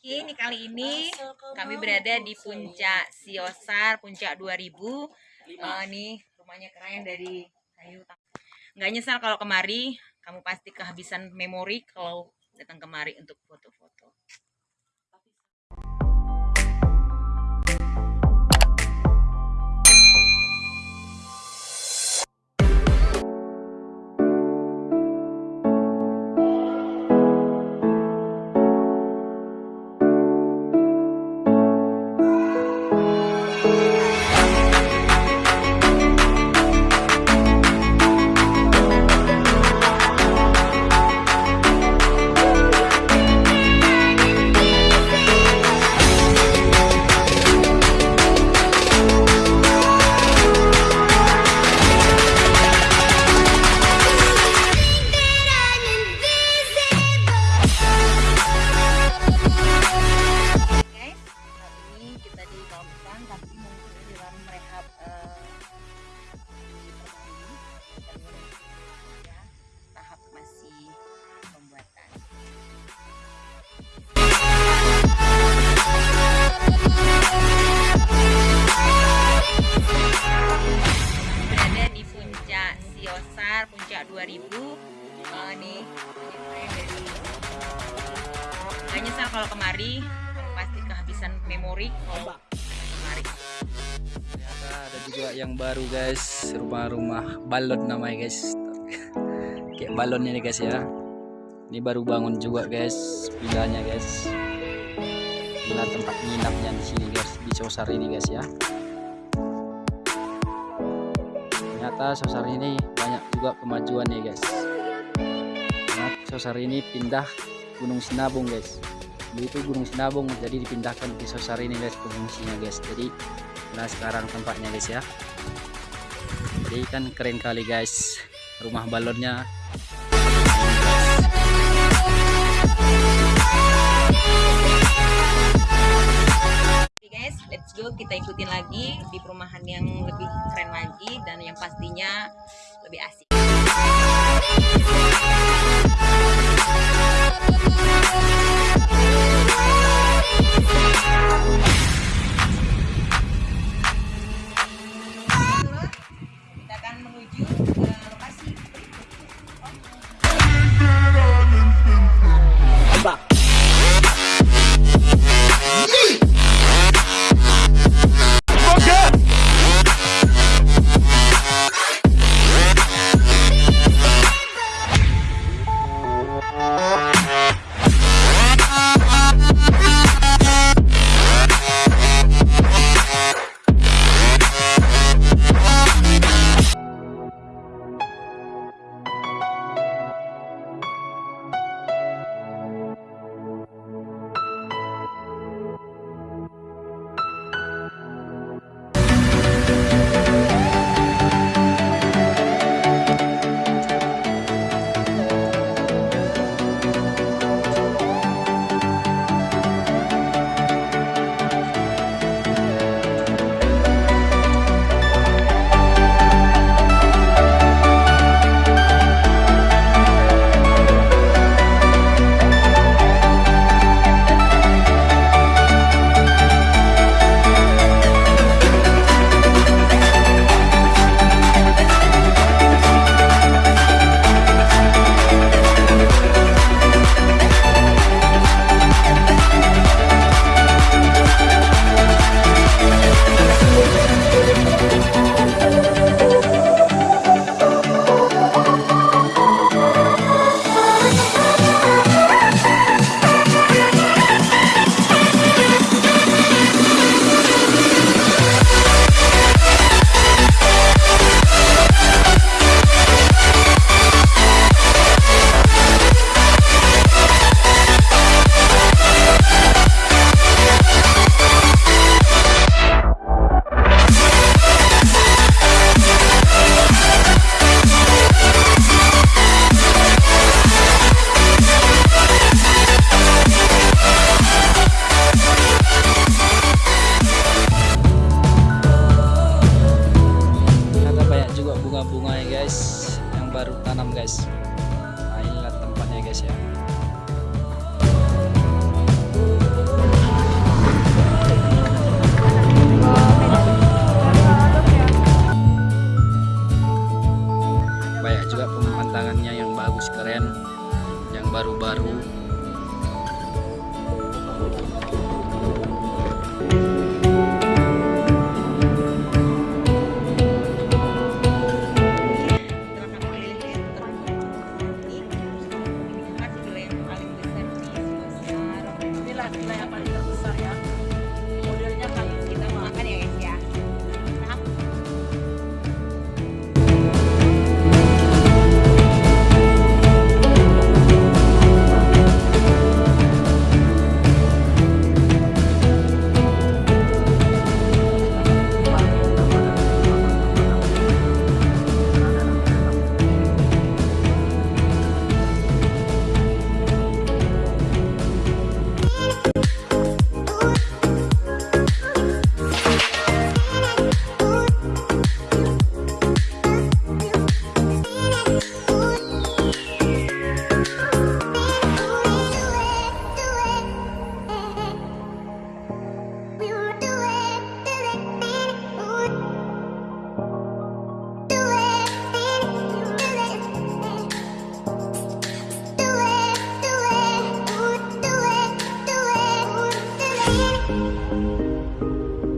Oke, ini kali ini kami berada di puncak Siosar, puncak 2000. Uh, nih rumahnya keren dari kayu. Nggak nyesal kalau kemari, kamu pasti kehabisan memori kalau datang kemari untuk foto-foto. Puncak 2000 uh, nih dari gak nyesal kalau kemari pasti kehabisan memori kalau kemari. Ternyata ada juga yang baru guys. Rumah-rumah balon namanya guys. Kayak balonnya nih guys ya. Ini baru bangun juga guys pindahnya guys. Inilah tempat nginapnya di sini guys di sosar ini guys ya ternyata sosar ini banyak juga kemajuan nih guys. Nah, sosar ini pindah Gunung Sinabung guys. Dulu itu Gunung Sinabung jadi dipindahkan di sosar ini guys pengungsinya guys. Jadi nah sekarang tempatnya guys ya. Jadi kan keren kali guys rumah balonnya go kita ikutin lagi di perumahan yang lebih keren lagi dan yang pastinya lebih asik. yang baru tanam guys. Nah inilah tempatnya guys ya. Banyak juga pemandangannya yang bagus keren yang baru-baru. うん。